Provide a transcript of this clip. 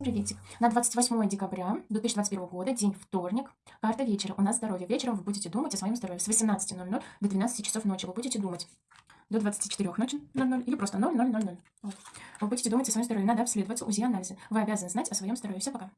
Приветик. На 28 декабря 2021 года, день вторник, карта вечера. У нас здоровье. Вечером вы будете думать о своем здоровье. С 18.00 до 12 часов ночи вы будете думать. До 24 ночи 00 или просто 0000. Вот. Вы будете думать о своем здоровье. Надо обследоваться, УЗИ, анализы. Вы обязаны знать о своем здоровье. Все, пока.